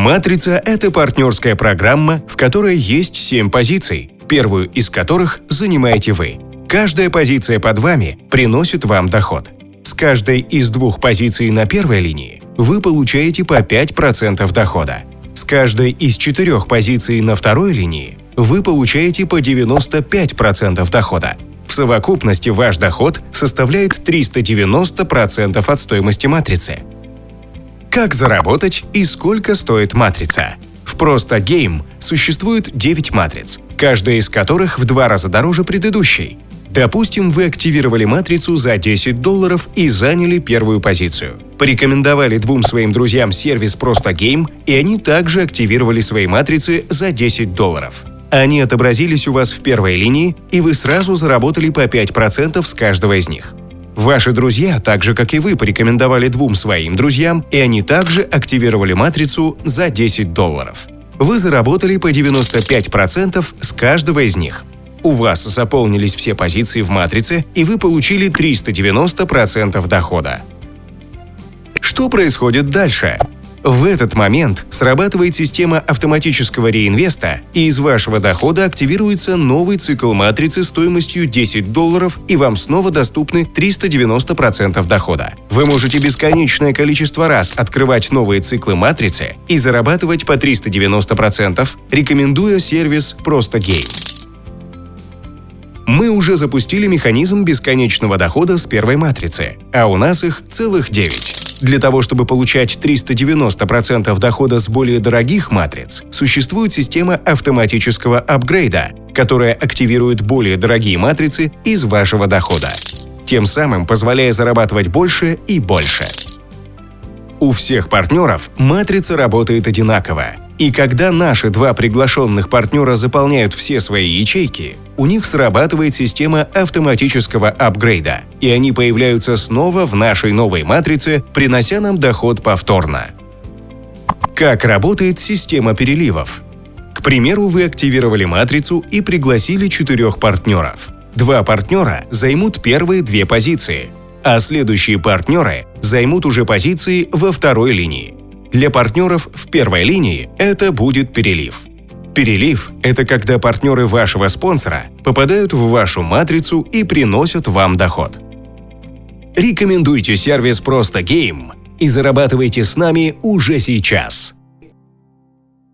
Матрица – это партнерская программа, в которой есть 7 позиций, первую из которых занимаете вы. Каждая позиция под вами приносит вам доход. С каждой из двух позиций на первой линии вы получаете по 5% дохода. С каждой из четырех позиций на второй линии вы получаете по 95% дохода. В совокупности ваш доход составляет 390% от стоимости матрицы. Как заработать и сколько стоит матрица? В Просто Game существует 9 матриц, каждая из которых в два раза дороже предыдущей. Допустим, вы активировали матрицу за 10 долларов и заняли первую позицию. Порекомендовали двум своим друзьям сервис Просто Game, и они также активировали свои матрицы за 10 долларов. Они отобразились у вас в первой линии, и вы сразу заработали по 5% с каждого из них. Ваши друзья, так же как и вы, порекомендовали двум своим друзьям, и они также активировали матрицу за 10 долларов. Вы заработали по 95% с каждого из них. У вас заполнились все позиции в матрице, и вы получили 390% дохода. Что происходит дальше? В этот момент срабатывает система автоматического реинвеста, и из вашего дохода активируется новый цикл матрицы стоимостью 10 долларов, и вам снова доступны 390% дохода. Вы можете бесконечное количество раз открывать новые циклы матрицы и зарабатывать по 390%, рекомендуя сервис «Просто Game». Мы уже запустили механизм бесконечного дохода с первой матрицы, а у нас их целых 9. Для того, чтобы получать 390% дохода с более дорогих матриц, существует система автоматического апгрейда, которая активирует более дорогие матрицы из вашего дохода, тем самым позволяя зарабатывать больше и больше. У всех партнеров матрица работает одинаково, и когда наши два приглашенных партнера заполняют все свои ячейки, у них срабатывает система автоматического апгрейда, и они появляются снова в нашей новой матрице, принося нам доход повторно. Как работает система переливов? К примеру, вы активировали матрицу и пригласили четырех партнеров. Два партнера займут первые две позиции, а следующие партнеры займут уже позиции во второй линии. Для партнеров в первой линии это будет перелив. Перелив – это когда партнеры вашего спонсора попадают в вашу матрицу и приносят вам доход. Рекомендуйте сервис «Просто Гейм» и зарабатывайте с нами уже сейчас.